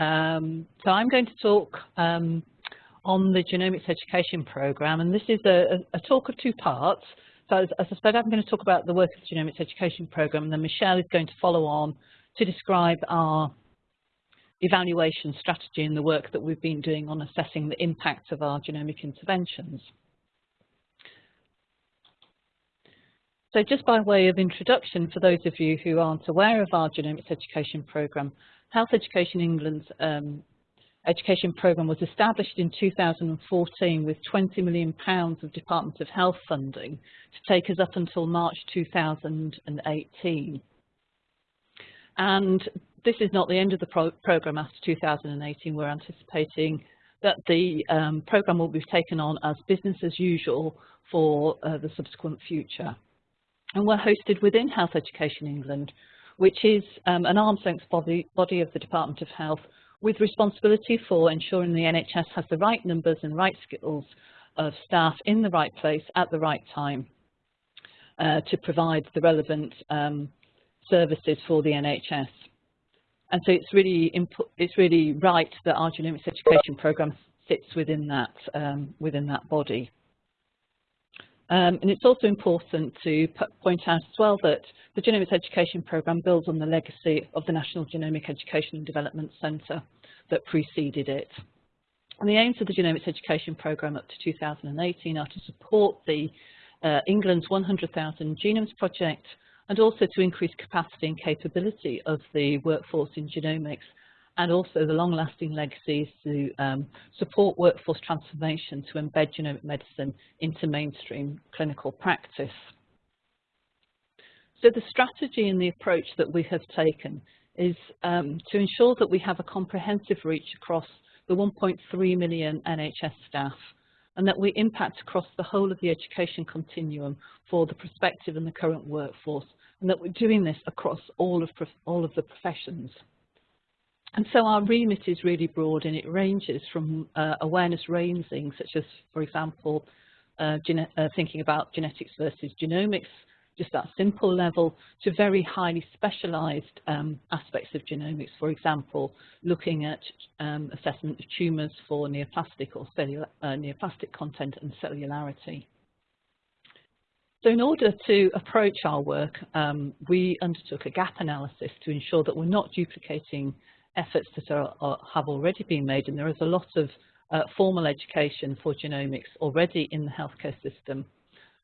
Um, so I'm going to talk um, on the genomics education program, and this is a, a, talk of two parts. So as, as I said, I'm going to talk about the work of the genomics education program, and then Michelle is going to follow on to describe our evaluation strategy and the work that we've been doing on assessing the impact of our genomic interventions. So just by way of introduction, for those of you who aren't aware of our genomics education programme, Health Education England's um, education programme was established in 2014 with £20 million of Department of Health funding to take us up until March 2018. And this is not the end of the pro programme after 2018. We're anticipating that the um, programme will be taken on as business as usual for uh, the subsequent future and we're hosted within Health Education England, which is um, an arm's length body, body of the Department of Health with responsibility for ensuring the NHS has the right numbers and right skills of staff in the right place at the right time uh, to provide the relevant um, services for the NHS. And so it's really it's really right that our genomics education programme sits within that um, within that body. Um, and it's also important to point out as well that the Genomics Education Programme builds on the legacy of the National Genomic Education and Development Centre that preceded it. And the aims of the Genomics Education Programme up to 2018 are to support the uh, England's 100,000 Genomes Project and also to increase capacity and capability of the workforce in genomics and also the long-lasting legacies to um, support workforce transformation to embed genomic medicine into mainstream clinical practice. So the strategy and the approach that we have taken is um, to ensure that we have a comprehensive reach across the 1.3 million NHS staff and that we impact across the whole of the education continuum for the prospective and the current workforce and that we're doing this across all of, all of the professions. And so our remit is really broad and it ranges from uh, awareness raising, such as, for example, uh, uh, thinking about genetics versus genomics, just that simple level, to very highly specialised um, aspects of genomics, for example, looking at um, assessment of tumours for neoplastic or uh, neoplastic content and cellularity. So in order to approach our work, um, we undertook a gap analysis to ensure that we're not duplicating efforts that are, are, have already been made, and there is a lot of uh, formal education for genomics already in the healthcare system,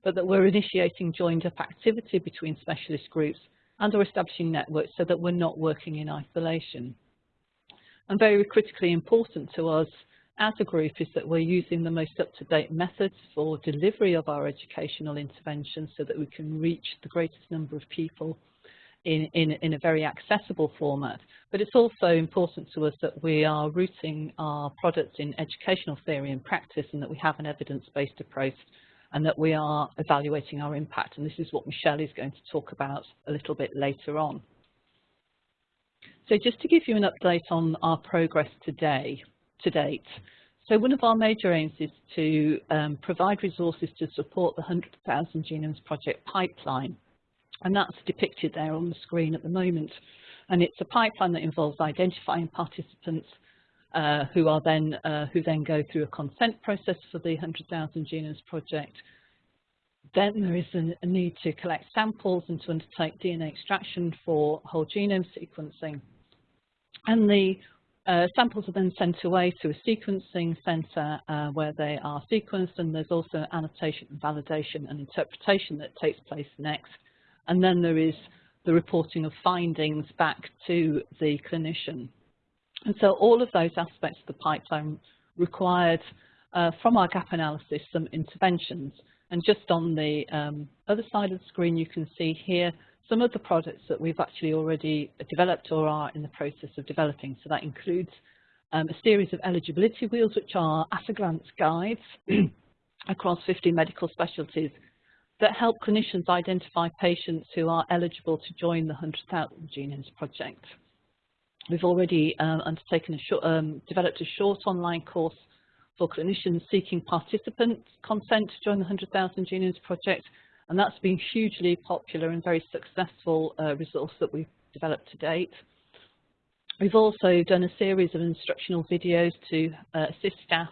but that we're initiating joined-up activity between specialist groups and are establishing networks so that we're not working in isolation. And very critically important to us as a group is that we're using the most up-to-date methods for delivery of our educational interventions so that we can reach the greatest number of people in, in, in a very accessible format. But it's also important to us that we are rooting our products in educational theory and practice and that we have an evidence-based approach and that we are evaluating our impact. And this is what Michelle is going to talk about a little bit later on. So just to give you an update on our progress today, to date. So one of our major aims is to um, provide resources to support the 100,000 Genomes Project pipeline and that's depicted there on the screen at the moment. And it's a pipeline that involves identifying participants uh, who are then uh, who then go through a consent process for the 100,000 Genomes project. Then there is a, need to collect samples and to undertake DNA extraction for whole genome sequencing. And the uh, samples are then sent away to a sequencing centre uh, where they are sequenced and there's also annotation and validation and interpretation that takes place next and then there is the reporting of findings back to the clinician. And so all of those aspects of the pipeline required uh, from our gap analysis some interventions. And just on the um, other side of the screen, you can see here some of the products that we've actually already developed or are in the process of developing. So that includes um, a series of eligibility wheels, which are at-a-glance guides across 50 medical specialties that help clinicians identify patients who are eligible to join the 100,000 Genomes Project. We've already uh, undertaken a short, um, developed a short online course for clinicians seeking participant consent to join the 100,000 Genomes Project, and that's been hugely popular and very successful uh, resource that we've developed to date. We've also done a series of instructional videos to uh, assist staff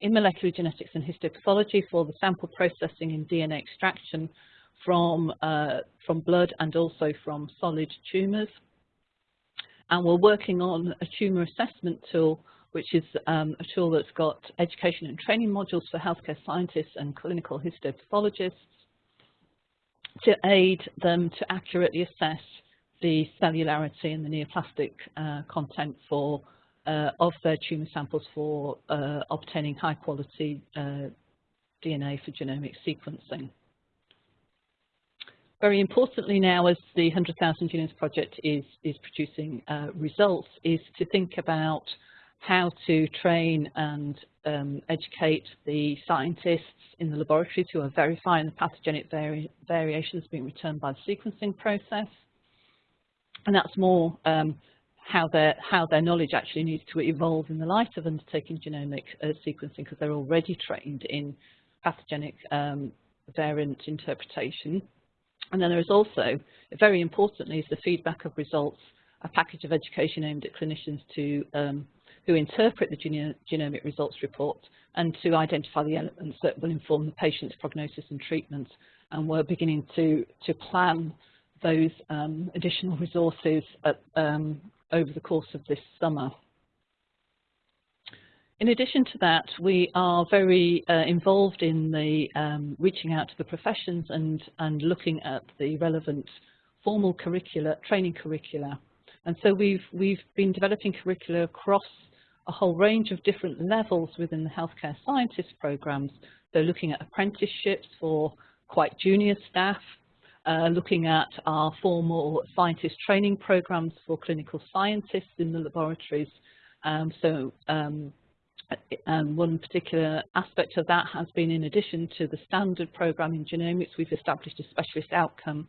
in molecular genetics and histopathology for the sample processing and DNA extraction from, uh, from blood and also from solid tumours. And we're working on a tumour assessment tool, which is um, a tool that's got education and training modules for healthcare scientists and clinical histopathologists to aid them to accurately assess the cellularity and the neoplastic uh, content for uh, of their tumour samples for uh, obtaining high quality uh, DNA for genomic sequencing. Very importantly now, as the 100,000 Genomes Project is, is producing uh, results, is to think about how to train and um, educate the scientists in the laboratories who are verifying the pathogenic vari variations being returned by the sequencing process. And that's more um, how, their, how their knowledge actually needs to evolve in the light of undertaking genomic uh, sequencing because they're already trained in pathogenic um, variant interpretation. And then there is also, very importantly, is the feedback of results, a package of education aimed at clinicians to um, who interpret the genomic results report and to identify the elements that will inform the patient's prognosis and treatment. And we're beginning to, to plan those um, additional resources at, um, over the course of this summer. In addition to that, we are very uh, involved in the um, reaching out to the professions and, and looking at the relevant formal curricula, training curricula. And so we've, we've been developing curricula across a whole range of different levels within the healthcare scientist programs. So looking at apprenticeships for quite junior staff, uh, looking at our formal scientist training programs for clinical scientists in the laboratories. Um, so um, um, one particular aspect of that has been in addition to the standard program in genomics, we've established a specialist outcome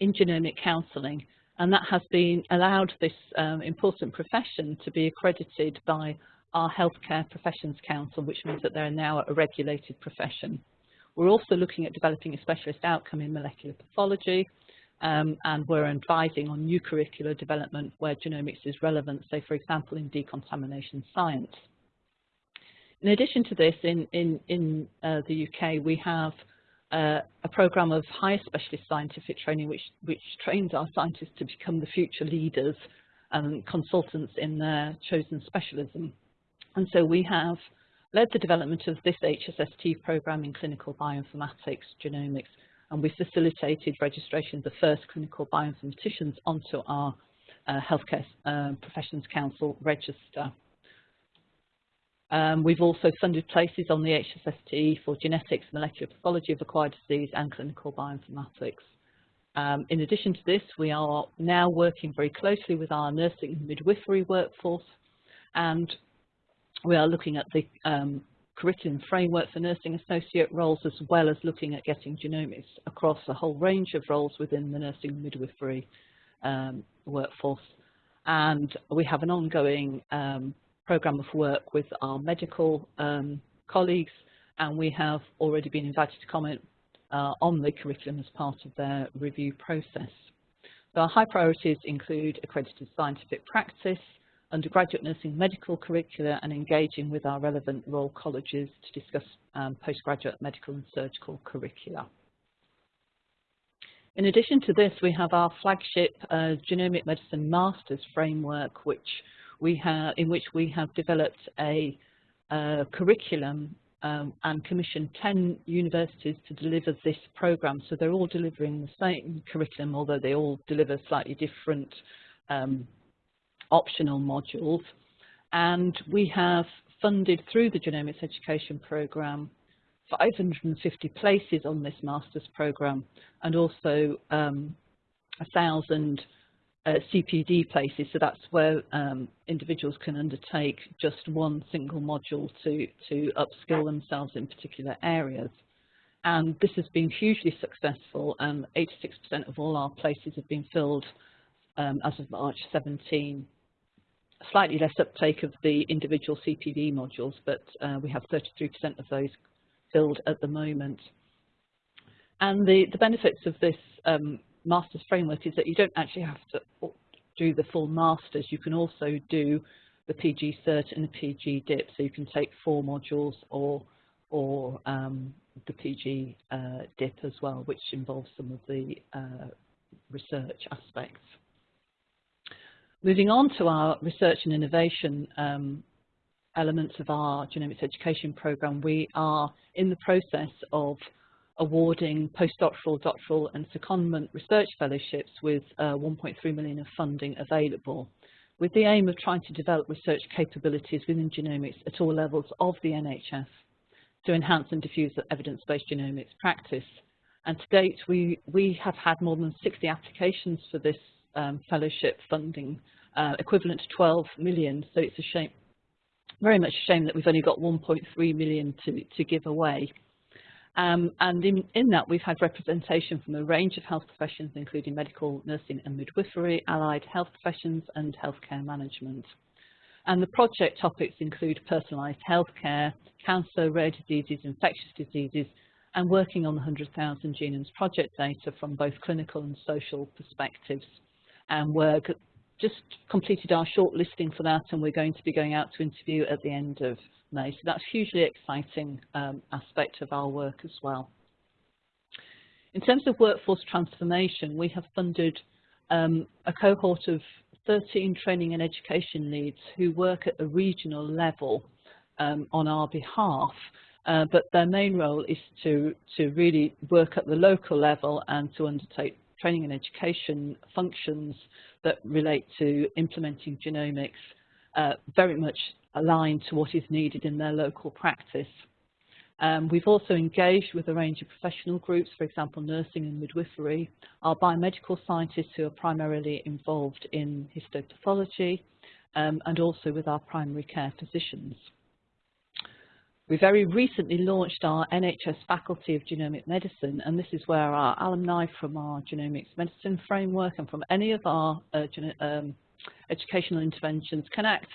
in genomic counselling and that has been allowed this um, important profession to be accredited by our Healthcare Professions Council, which means that they're now a regulated profession. We're also looking at developing a specialist outcome in molecular pathology, um, and we're advising on new curricular development where genomics is relevant, say for example in decontamination science. In addition to this, in, in, in uh, the UK we have uh, a program of higher specialist scientific training which, which trains our scientists to become the future leaders and consultants in their chosen specialism. And so we have led the development of this HSST program in clinical bioinformatics, genomics, and we facilitated registration of the first clinical bioinformaticians onto our uh, Healthcare uh, Professions Council register. Um, we've also funded places on the HSST for genetics, molecular pathology of acquired disease and clinical bioinformatics. Um, in addition to this, we are now working very closely with our nursing and midwifery workforce and we are looking at the um, curriculum framework for nursing associate roles as well as looking at getting genomics across a whole range of roles within the nursing midwifery um, workforce. And we have an ongoing um, program of work with our medical um, colleagues and we have already been invited to comment uh, on the curriculum as part of their review process. So our high priorities include accredited scientific practice, undergraduate nursing medical curricula and engaging with our relevant Royal Colleges to discuss um, postgraduate medical and surgical curricula. In addition to this, we have our flagship uh, Genomic Medicine Masters framework, which we have, in which we have developed a uh, curriculum um, and commissioned 10 universities to deliver this program. So they're all delivering the same curriculum, although they all deliver slightly different um, optional modules. And we have funded through the Genomics Education Programme 550 places on this master's programme and also um, 1,000 uh, CPD places, so that's where um, individuals can undertake just one single module to, to upskill themselves in particular areas. And this has been hugely successful and 86% of all our places have been filled um, as of March 17. Slightly less uptake of the individual CPD modules, but uh, we have 33% of those filled at the moment. And the, the benefits of this um, master's framework is that you don't actually have to do the full masters, you can also do the PG Cert and the PG Dip, so you can take four modules or or um, the PG uh, DIP as well, which involves some of the uh, research aspects. Moving on to our research and innovation um, elements of our genomics education program, we are in the process of awarding postdoctoral, doctoral and secondment research fellowships with uh, 1.3 million of funding available with the aim of trying to develop research capabilities within genomics at all levels of the NHS to enhance and diffuse evidence-based genomics practice. And to date, we, we have had more than 60 applications for this um, fellowship funding, uh, equivalent to 12 million. So it's a shame, very much a shame that we've only got 1.3 million to, to give away. Um, and in, in, that, we've had representation from a range of health professions, including medical, nursing and midwifery, allied health professions and healthcare management. And the project topics include personalised healthcare, cancer, rare diseases, infectious diseases, and working on the 100,000 Genomes project data from both clinical and social perspectives. And we're just completed our shortlisting for that, and we're going to be going out to interview at the end of May. So that's a hugely exciting um, aspect of our work as well. In terms of workforce transformation, we have funded um, a cohort of 13 training and education leads who work at a regional level um, on our behalf, uh, but their main role is to, to really work at the local level and to undertake training and education functions that relate to implementing genomics uh, very much aligned to what is needed in their local practice. Um, we've also engaged with a range of professional groups, for example, nursing and midwifery, our biomedical scientists who are primarily involved in histopathology, um, and also with our primary care physicians. We very recently launched our NHS Faculty of Genomic Medicine, and this is where our alumni from our genomics medicine framework and from any of our uh, um, educational interventions can act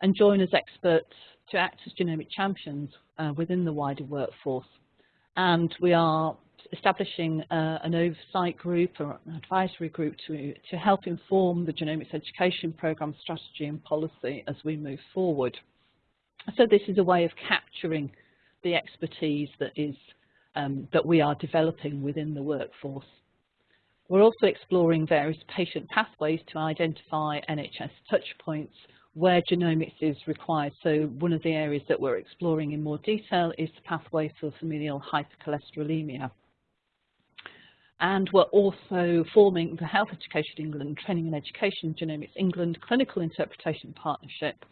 and join as experts to act as genomic champions uh, within the wider workforce. And we are establishing uh, an oversight group or an advisory group to, to help inform the genomics education program strategy and policy as we move forward. So this is a way of capturing the expertise that is um, that we are developing within the workforce. We're also exploring various patient pathways to identify NHS touchpoints where genomics is required. So one of the areas that we're exploring in more detail is the pathway for familial hypercholesterolemia. And we're also forming the Health Education England Training and Education Genomics England Clinical Interpretation Partnership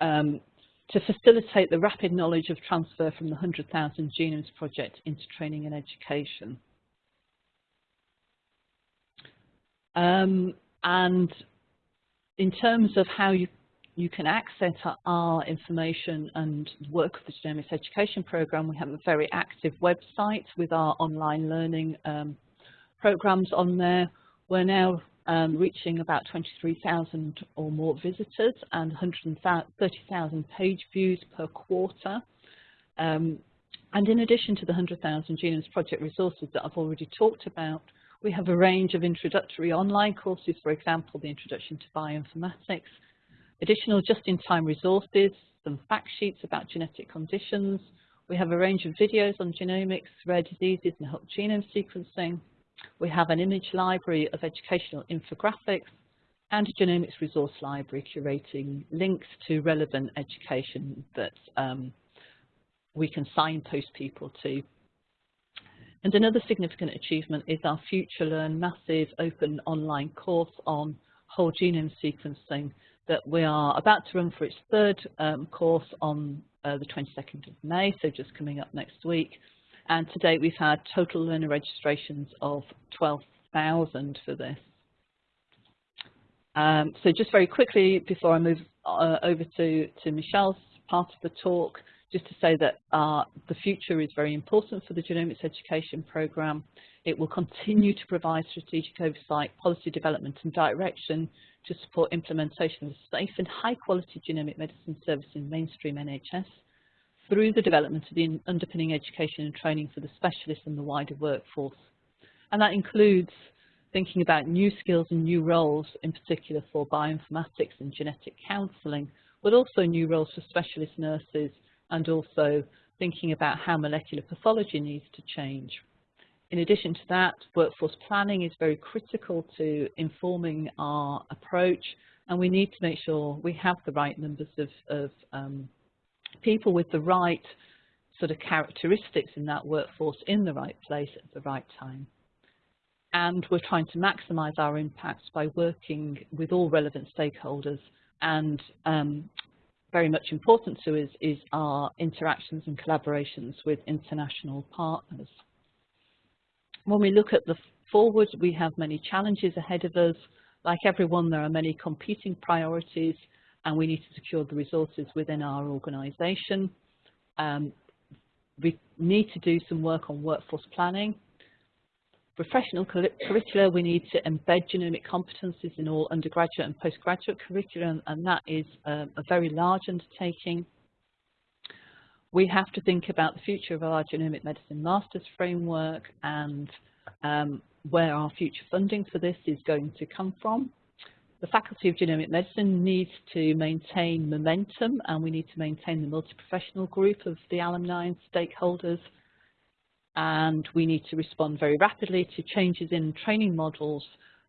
um, to facilitate the rapid knowledge of transfer from the 100,000 Genomes project into training and education. Um, and in terms of how you, you can access our information and work of the Genomics Education Programme, we have a very active website with our online learning um, programs on there. We're now um, reaching about 23,000 or more visitors and 130,000 page views per quarter. Um, and in addition to the 100,000 Genomes Project resources that I've already talked about, we have a range of introductory online courses, for example, the Introduction to Bioinformatics, additional just-in-time resources, some fact sheets about genetic conditions. We have a range of videos on genomics, rare diseases and whole genome sequencing. We have an image library of educational infographics and a genomics resource library curating links to relevant education that um, we can signpost people to and another significant achievement is our FutureLearn massive open online course on whole genome sequencing that we are about to run for its third um, course on uh, the 22nd of May, so just coming up next week. And to date we've had total learner registrations of 12,000 for this. Um, so just very quickly before I move uh, over to, to Michelle's part of the talk, just to say that uh, the future is very important for the genomics education programme. It will continue to provide strategic oversight, policy development and direction to support implementation of safe and high quality genomic medicine service in mainstream NHS through the development of the underpinning education and training for the specialists and the wider workforce. And that includes thinking about new skills and new roles, in particular for bioinformatics and genetic counselling, but also new roles for specialist nurses and also thinking about how molecular pathology needs to change. In addition to that, workforce planning is very critical to informing our approach and we need to make sure we have the right numbers of, of um, people with the right sort of characteristics in that workforce in the right place at the right time. And we're trying to maximise our impacts by working with all relevant stakeholders and um, very much important to us is our interactions and collaborations with international partners. When we look at the forward, we have many challenges ahead of us. Like everyone, there are many competing priorities and we need to secure the resources within our organisation. Um, we need to do some work on workforce planning. Professional curricula, we need to embed genomic competencies in all undergraduate and postgraduate curriculum, and that is um, a very large undertaking. We have to think about the future of our genomic medicine master's framework and um, where our future funding for this is going to come from. The Faculty of Genomic Medicine needs to maintain momentum and we need to maintain the multi-professional group of the alumni and stakeholders and we need to respond very rapidly to changes in training models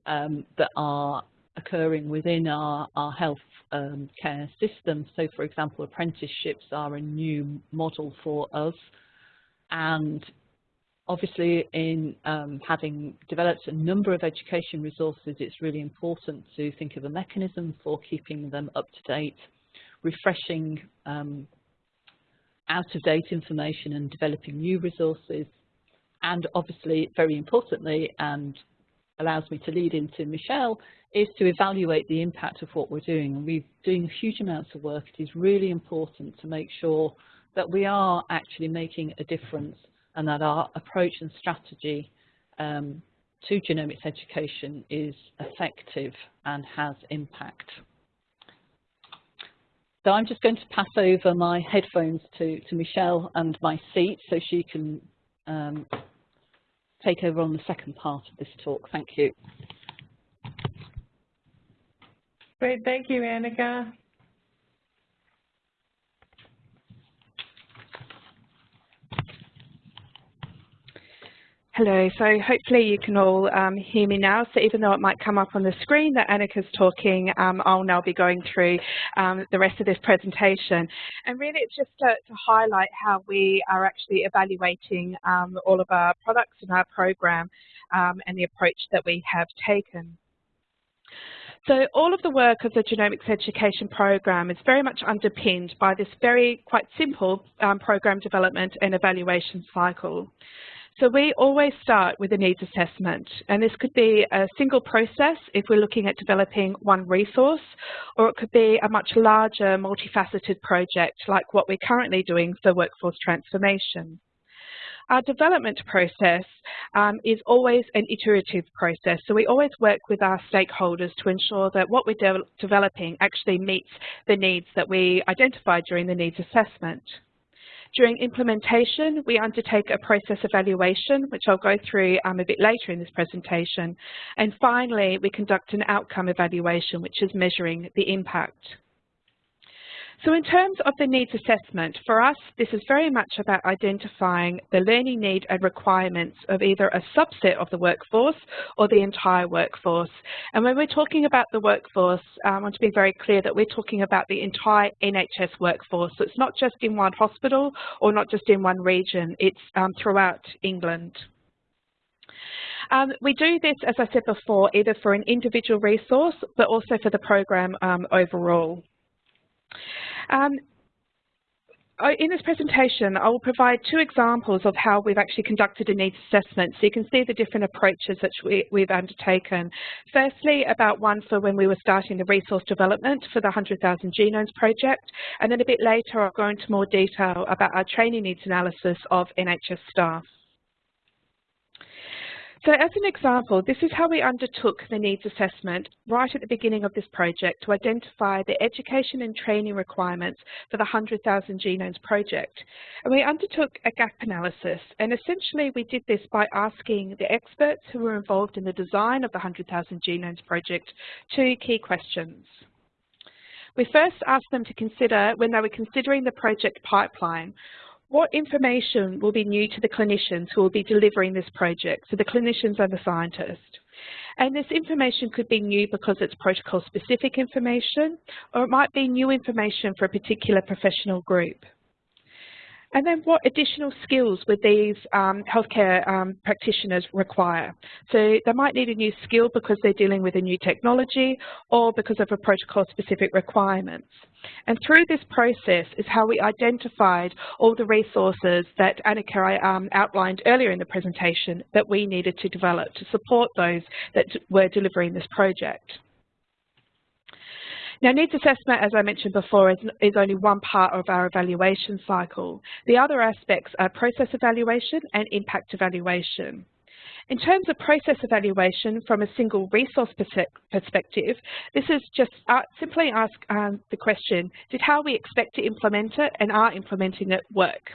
um, that are occurring within our, our health um, care system. So for example, apprenticeships are a new model for us and obviously in um, having developed a number of education resources, it's really important to think of a mechanism for keeping them up to date, refreshing um, out-of-date information and developing new resources, and obviously, very importantly, and allows me to lead into Michelle, is to evaluate the impact of what we're doing. And we're doing huge amounts of work. It is really important to make sure that we are actually making a difference and that our approach and strategy um, to genomics education is effective and has impact. So I'm just going to pass over my headphones to, to Michelle and my seat so she can um, take over on the second part of this talk. Thank you. Great, thank you, Annika. Hello, so hopefully you can all um, hear me now. So even though it might come up on the screen that Annika's talking, um, I'll now be going through um, the rest of this presentation. And really it's just to, to highlight how we are actually evaluating um, all of our products in our program um, and the approach that we have taken. So all of the work of the genomics education program is very much underpinned by this very quite simple um, program development and evaluation cycle. So we always start with a needs assessment, and this could be a single process if we're looking at developing one resource, or it could be a much larger multifaceted project like what we're currently doing for workforce transformation. Our development process um, is always an iterative process, so we always work with our stakeholders to ensure that what we're de developing actually meets the needs that we identified during the needs assessment. During implementation, we undertake a process evaluation, which I'll go through um, a bit later in this presentation. And finally, we conduct an outcome evaluation, which is measuring the impact. So in terms of the needs assessment, for us, this is very much about identifying the learning need and requirements of either a subset of the workforce or the entire workforce. And when we're talking about the workforce, um, I want to be very clear that we're talking about the entire NHS workforce. So it's not just in one hospital or not just in one region, it's um, throughout England. Um, we do this, as I said before, either for an individual resource, but also for the program um, overall. Um, in this presentation, I will provide two examples of how we've actually conducted a needs assessment so you can see the different approaches that we, have undertaken. Firstly, about one for when we were starting the resource development for the 100,000 Genomes project, and then a bit later I'll go into more detail about our training needs analysis of NHS staff. So as an example, this is how we undertook the needs assessment right at the beginning of this project to identify the education and training requirements for the 100,000 Genomes project. And we undertook a gap analysis and essentially we did this by asking the experts who were involved in the design of the 100,000 Genomes project two key questions. We first asked them to consider, when they were considering the project pipeline, what information will be new to the clinicians who will be delivering this project, so the clinicians and the scientists? And this information could be new because it's protocol-specific information, or it might be new information for a particular professional group. And then what additional skills would these um, healthcare um, practitioners require? So they might need a new skill because they're dealing with a new technology or because of a protocol-specific requirements. And through this process is how we identified all the resources that Annika um, outlined earlier in the presentation that we needed to develop to support those that were delivering this project. Now, needs assessment, as I mentioned before, is, is only one part of our evaluation cycle. The other aspects are process evaluation and impact evaluation. In terms of process evaluation from a single resource perspective, this is just uh, simply ask um, the question, did how we expect to implement it and are implementing it work?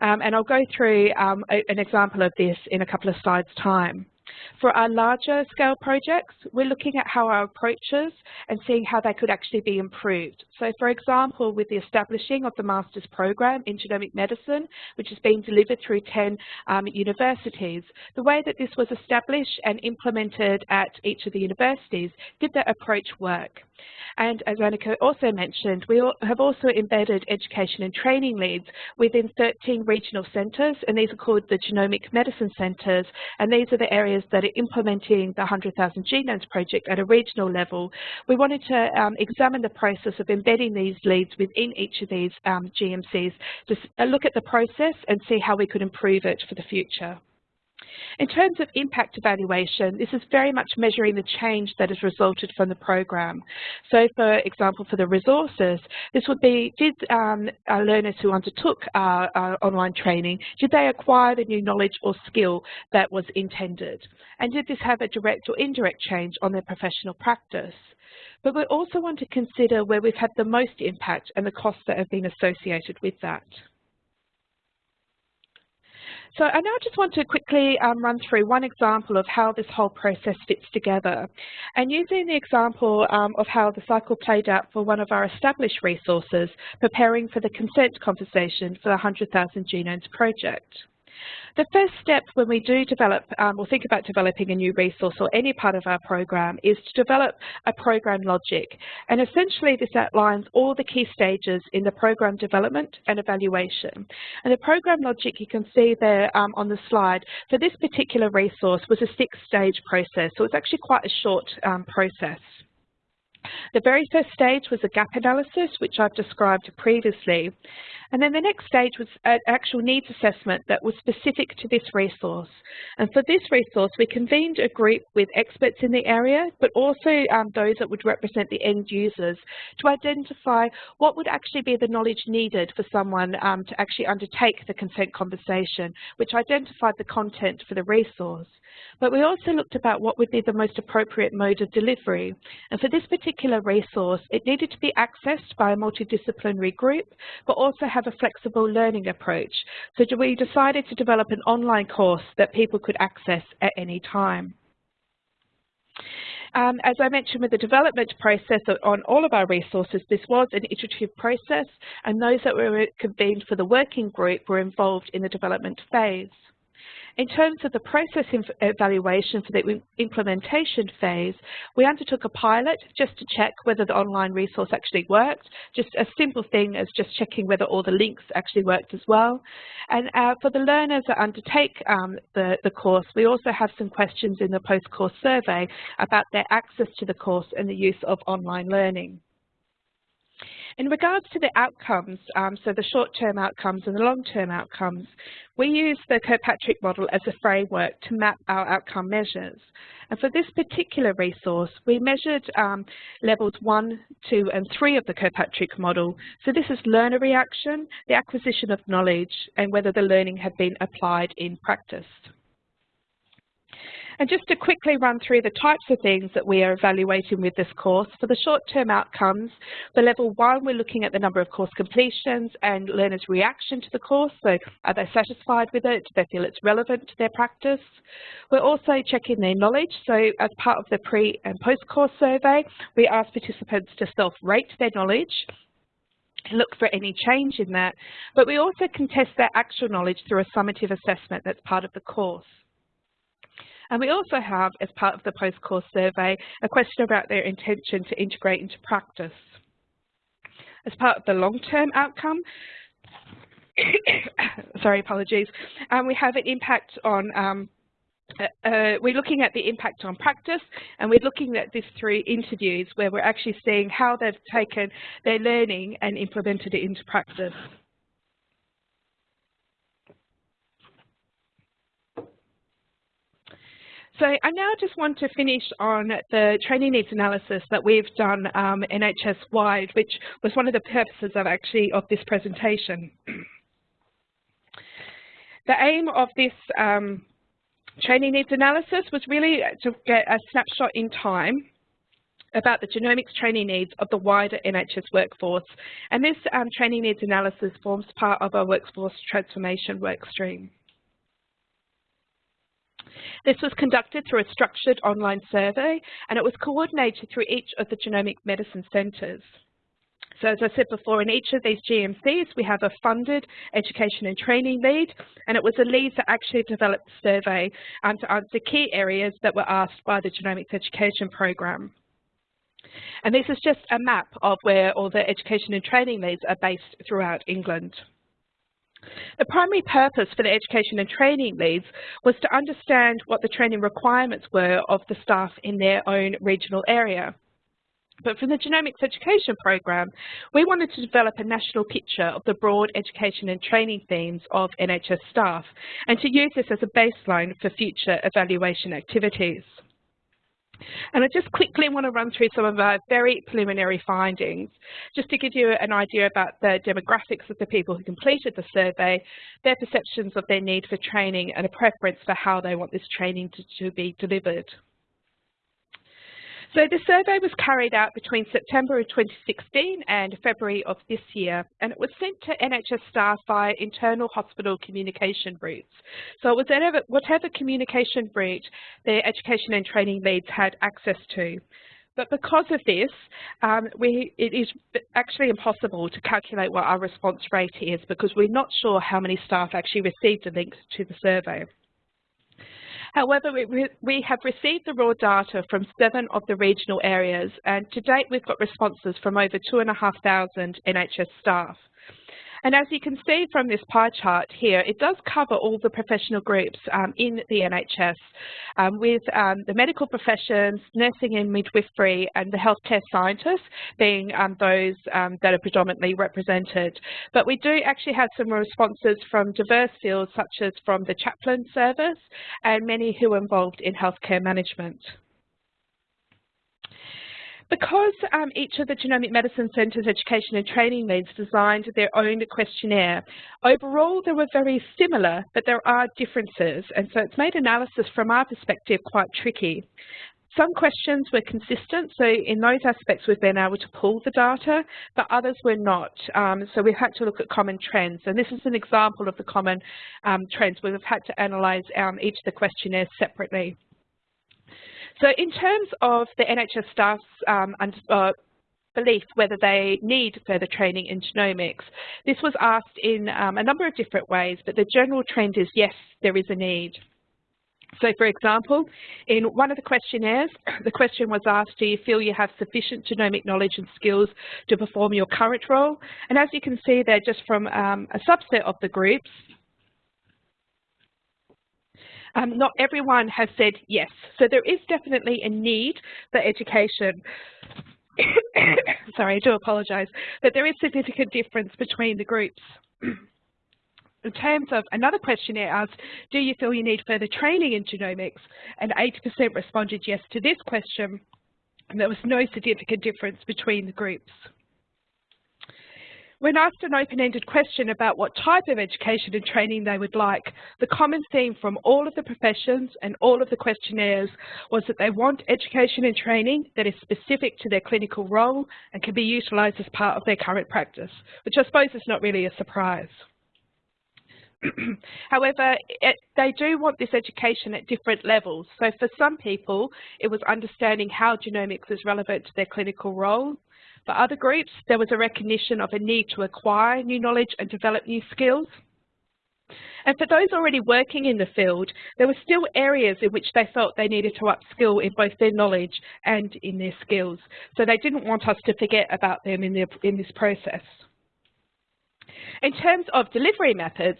Um, and I'll go through um, a, an example of this in a couple of slides' time. For our larger scale projects, we're looking at how our approaches and seeing how they could actually be improved. So for example, with the establishing of the master's program in genomic medicine, which is being delivered through 10 um, universities, the way that this was established and implemented at each of the universities, did that approach work? And as Annika also mentioned, we have also embedded education and training leads within 13 regional centres, and these are called the Genomic Medicine Centres, and these are the areas that are implementing the 100,000 Genomes project at a regional level. We wanted to um, examine the process of embedding these leads within each of these um, GMCs to look at the process and see how we could improve it for the future. In terms of impact evaluation, this is very much measuring the change that has resulted from the program. So for example, for the resources, this would be, did um, our learners who undertook our, our online training, did they acquire the new knowledge or skill that was intended? And did this have a direct or indirect change on their professional practice? But we also want to consider where we've had the most impact and the costs that have been associated with that. So I now just want to quickly um, run through one example of how this whole process fits together. And using the example um, of how the cycle played out for one of our established resources, preparing for the consent conversation for the 100,000 Genomes project. The first step when we do develop um, or think about developing a new resource or any part of our program is to develop a program logic. And essentially this outlines all the key stages in the program development and evaluation. And the program logic you can see there um, on the slide for this particular resource was a six stage process. So it's actually quite a short um, process. The very first stage was a gap analysis, which I've described previously. And then the next stage was an actual needs assessment that was specific to this resource. And for this resource, we convened a group with experts in the area, but also um, those that would represent the end users to identify what would actually be the knowledge needed for someone um, to actually undertake the consent conversation, which identified the content for the resource. But we also looked about what would be the most appropriate mode of delivery. And for this particular resource, it needed to be accessed by a multidisciplinary group, but also have a flexible learning approach. So we decided to develop an online course that people could access at any time. Um, as I mentioned with the development process on all of our resources, this was an iterative process and those that were convened for the working group were involved in the development phase. In terms of the process evaluation for the implementation phase, we undertook a pilot just to check whether the online resource actually worked, just a simple thing as just checking whether all the links actually worked as well. And uh, for the learners that undertake um, the, the course, we also have some questions in the post-course survey about their access to the course and the use of online learning. In regards to the outcomes, um, so the short-term outcomes and the long-term outcomes, we use the Kirkpatrick model as a framework to map our outcome measures. And for this particular resource, we measured um, levels 1, 2 and 3 of the Kirkpatrick model. So this is learner reaction, the acquisition of knowledge and whether the learning had been applied in practice. And just to quickly run through the types of things that we are evaluating with this course, for the short-term outcomes, for level one, we're looking at the number of course completions and learners' reaction to the course. So are they satisfied with it? Do they feel it's relevant to their practice? We're also checking their knowledge. So as part of the pre and post-course survey, we ask participants to self-rate their knowledge look for any change in that, but we also can test their actual knowledge through a summative assessment that's part of the course. And we also have, as part of the post-course survey, a question about their intention to integrate into practice. As part of the long-term outcome, sorry, apologies, um, we have an impact on um, uh, uh, we're looking at the impact on practice and we're looking at this through interviews where we're actually seeing how they've taken their learning and implemented it into practice. So I now just want to finish on the training needs analysis that we've done um, NHS-wide, which was one of the purposes of actually of this presentation. the aim of this um, training needs analysis was really to get a snapshot in time about the genomics training needs of the wider NHS workforce. And this um, training needs analysis forms part of our workforce transformation workstream. This was conducted through a structured online survey and it was coordinated through each of the genomic medicine centres. So as I said before, in each of these GMCs, we have a funded education and training lead, and it was a lead that actually developed the survey um, to answer key areas that were asked by the genomics education program. And this is just a map of where all the education and training leads are based throughout England. The primary purpose for the education and training leads was to understand what the training requirements were of the staff in their own regional area. But for the genomics education program, we wanted to develop a national picture of the broad education and training themes of NHS staff and to use this as a baseline for future evaluation activities. And I just quickly want to run through some of our very preliminary findings, just to give you an idea about the demographics of the people who completed the survey, their perceptions of their need for training and a preference for how they want this training to, to be delivered. So the survey was carried out between September of 2016 and February of this year, and it was sent to NHS staff via internal hospital communication routes. So it was whatever, whatever communication route their education and training leads had access to. But because of this, um, we, it is actually impossible to calculate what our response rate is because we're not sure how many staff actually received a link to the survey. However, we, we have received the raw data from seven of the regional areas, and to date we've got responses from over 2,500 NHS staff. And as you can see from this pie chart here, it does cover all the professional groups um, in the NHS um, with um, the medical professions, nursing and midwifery and the healthcare scientists being um, those um, that are predominantly represented. But we do actually have some responses from diverse fields such as from the chaplain service and many who are involved in healthcare management. Because um, each of the Genomic Medicine Centre's education and training leads designed their own questionnaire, overall they were very similar, but there are differences, and so it's made analysis from our perspective quite tricky. Some questions were consistent, so in those aspects we've been able to pull the data, but others were not. Um, so we've had to look at common trends, and this is an example of the common um, trends we've had to analyse um, each of the questionnaires separately. So in terms of the NHS staff's um, uh, belief whether they need further training in genomics, this was asked in um, a number of different ways, but the general trend is yes, there is a need. So for example, in one of the questionnaires, the question was asked, do you feel you have sufficient genomic knowledge and skills to perform your current role? And as you can see there, just from um, a subset of the groups, um, not everyone has said yes. So there is definitely a need for education. Sorry, I do apologise, but there is significant difference between the groups. in terms of another questionnaire asked, do you feel you need further training in genomics? And 80% responded yes to this question, and there was no significant difference between the groups. When asked an open-ended question about what type of education and training they would like, the common theme from all of the professions and all of the questionnaires was that they want education and training that is specific to their clinical role and can be utilised as part of their current practice, which I suppose is not really a surprise. However, it, they do want this education at different levels. So for some people, it was understanding how genomics is relevant to their clinical role. For other groups, there was a recognition of a need to acquire new knowledge and develop new skills. And for those already working in the field, there were still areas in which they felt they needed to upskill in both their knowledge and in their skills. So they didn't want us to forget about them in, their, in this process. In terms of delivery methods,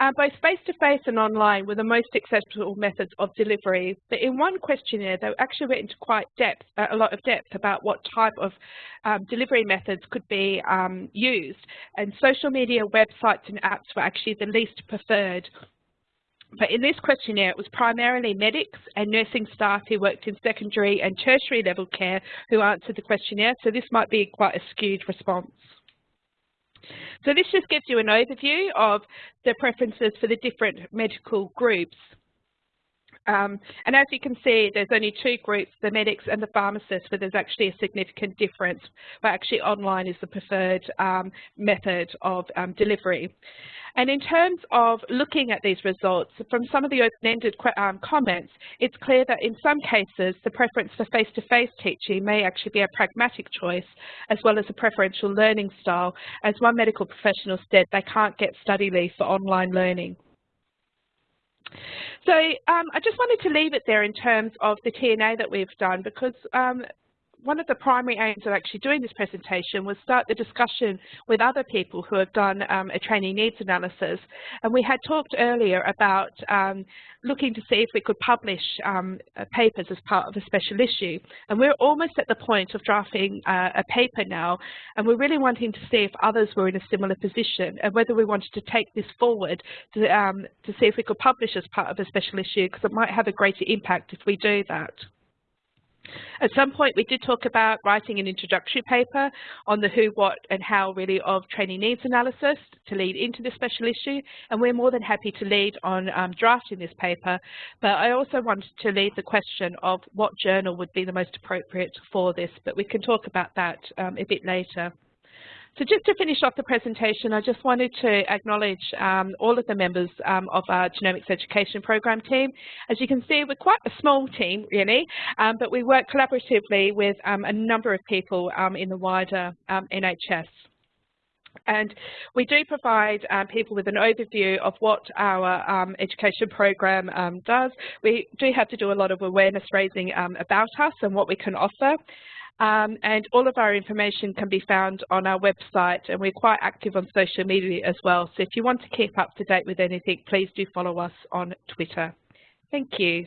uh, both face-to-face -face and online were the most acceptable methods of delivery, but in one questionnaire they actually went into quite depth, uh, a lot of depth about what type of um, delivery methods could be um, used, and social media websites and apps were actually the least preferred. But in this questionnaire, it was primarily medics and nursing staff who worked in secondary and tertiary level care who answered the questionnaire, so this might be quite a skewed response. So this just gives you an overview of the preferences for the different medical groups. Um, and as you can see, there's only two groups, the medics and the pharmacists, where there's actually a significant difference, but actually online is the preferred um, method of um, delivery. And in terms of looking at these results, from some of the open-ended um, comments, it's clear that in some cases the preference for face-to-face -face teaching may actually be a pragmatic choice as well as a preferential learning style. As one medical professional said, they can't get study leave for online learning. So um, I just wanted to leave it there in terms of the TNA that we've done because um, one of the primary aims of actually doing this presentation was start the discussion with other people who have done um, a training needs analysis. And we had talked earlier about um, looking to see if we could publish um, papers as part of a special issue. And we're almost at the point of drafting uh, a paper now, and we're really wanting to see if others were in a similar position and whether we wanted to take this forward to, um, to see if we could publish as part of a special issue because it might have a greater impact if we do that. At some point, we did talk about writing an introductory paper on the who, what, and how really of training needs analysis to lead into the special issue, and we're more than happy to lead on um, drafting this paper. But I also wanted to leave the question of what journal would be the most appropriate for this, but we can talk about that um, a bit later. So just to finish off the presentation, I just wanted to acknowledge um, all of the members um, of our Genomics Education Program team. As you can see, we're quite a small team, really, um, but we work collaboratively with um, a number of people um, in the wider um, NHS. And we do provide um, people with an overview of what our um, education program um, does. We do have to do a lot of awareness raising about us and what we can offer. Um, and all of our information can be found on our website and we're quite active on social media as well. So if you want to keep up to date with anything, please do follow us on Twitter. Thank you.